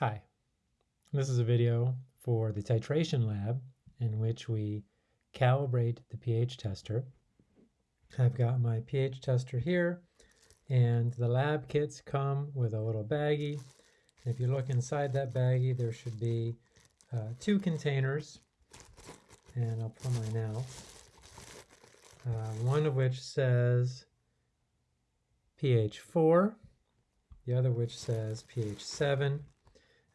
Hi, this is a video for the titration lab in which we calibrate the pH tester. I've got my pH tester here and the lab kits come with a little baggie. If you look inside that baggie there should be uh, two containers and I'll pull mine out. Uh, one of which says pH 4, the other which says pH 7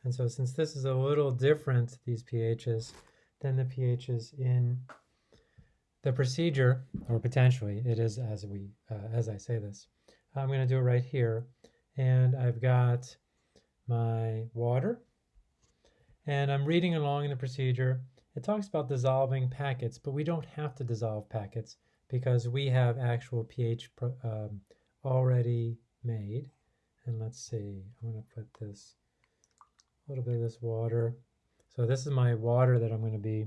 and so since this is a little different, these pHs, than the pHs in the procedure, or potentially it is as we uh, as I say this. I'm going to do it right here. And I've got my water. And I'm reading along in the procedure. It talks about dissolving packets, but we don't have to dissolve packets because we have actual pH um, already made. And let's see, I'm going to put this a little bit of this water. So this is my water that I'm going to be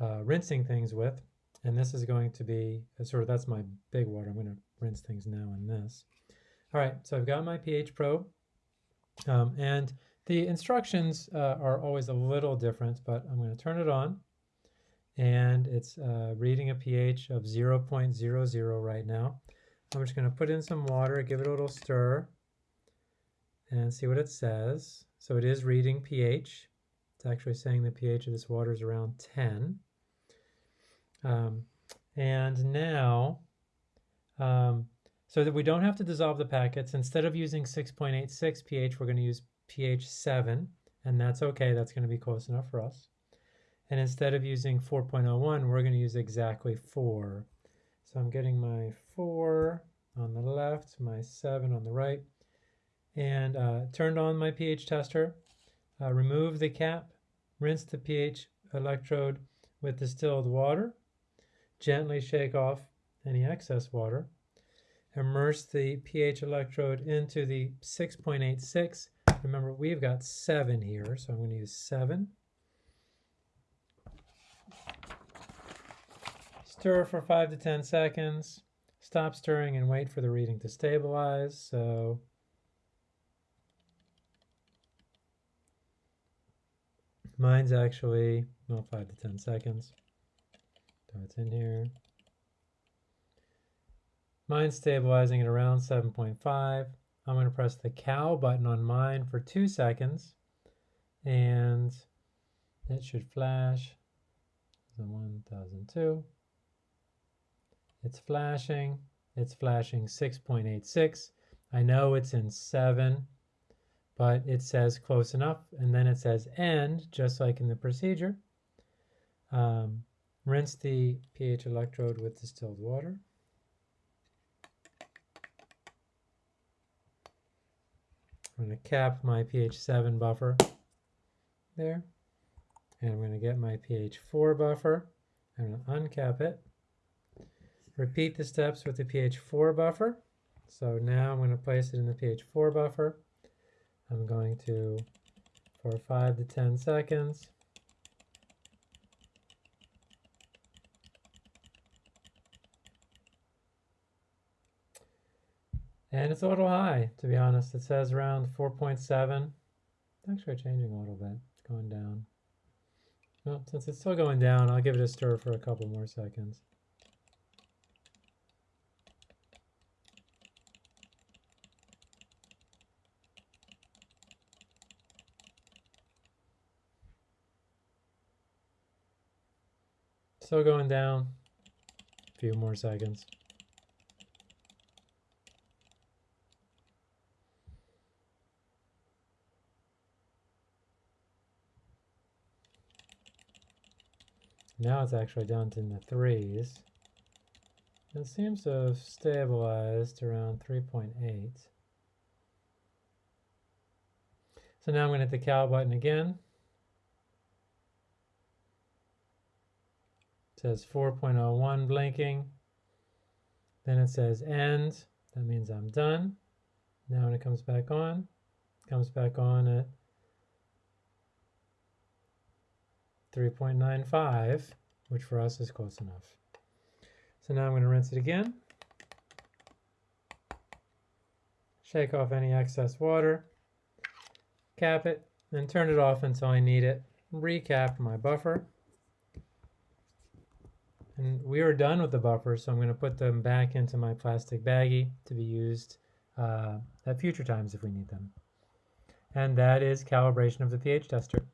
uh, rinsing things with. And this is going to be, uh, sort of, that's my big water. I'm going to rinse things now in this. All right, so I've got my pH probe. Um, and the instructions uh, are always a little different, but I'm going to turn it on. And it's uh, reading a pH of 0.00 right now. I'm just going to put in some water, give it a little stir, and see what it says. So it is reading pH. It's actually saying the pH of this water is around 10. Um, and now, um, so that we don't have to dissolve the packets, instead of using 6.86 pH, we're going to use pH 7, and that's okay. That's going to be close enough for us. And instead of using 4.01, we're going to use exactly 4. So I'm getting my 4 on the left, my 7 on the right and uh, turned on my pH tester, uh, remove the cap, rinse the pH electrode with distilled water, gently shake off any excess water, immerse the pH electrode into the 6.86. Remember, we've got 7 here, so I'm going to use 7. Stir for 5 to 10 seconds. Stop stirring and wait for the reading to stabilize. So Mine's actually, well, 5 to 10 seconds. It's in here. Mine's stabilizing at around 7.5. I'm going to press the cal button on mine for two seconds and it should flash. The 1002. It's flashing. It's flashing 6.86. I know it's in 7 but it says close enough and then it says end just like in the procedure. Um, rinse the pH electrode with distilled water. I'm going to cap my pH 7 buffer there and I'm going to get my pH 4 buffer. I'm going to uncap it. Repeat the steps with the pH 4 buffer. So now I'm going to place it in the pH 4 buffer I'm going to, for 5 to 10 seconds, And it's a little high, to be honest. It says around 4.7. It's actually changing a little bit. It's going down. Well, since it's still going down, I'll give it a stir for a couple more seconds. Still going down. A few more seconds. Now it's actually down to the threes. It seems to have stabilized around 3.8. So now I'm going to hit the cal button again. Says 4.01 blinking. Then it says end. That means I'm done. Now when it comes back on, comes back on at 3.95, which for us is close enough. So now I'm going to rinse it again. Shake off any excess water. Cap it then turn it off until I need it. Recap my buffer. And we are done with the buffer, so I'm going to put them back into my plastic baggie to be used uh, at future times if we need them. And that is calibration of the pH tester.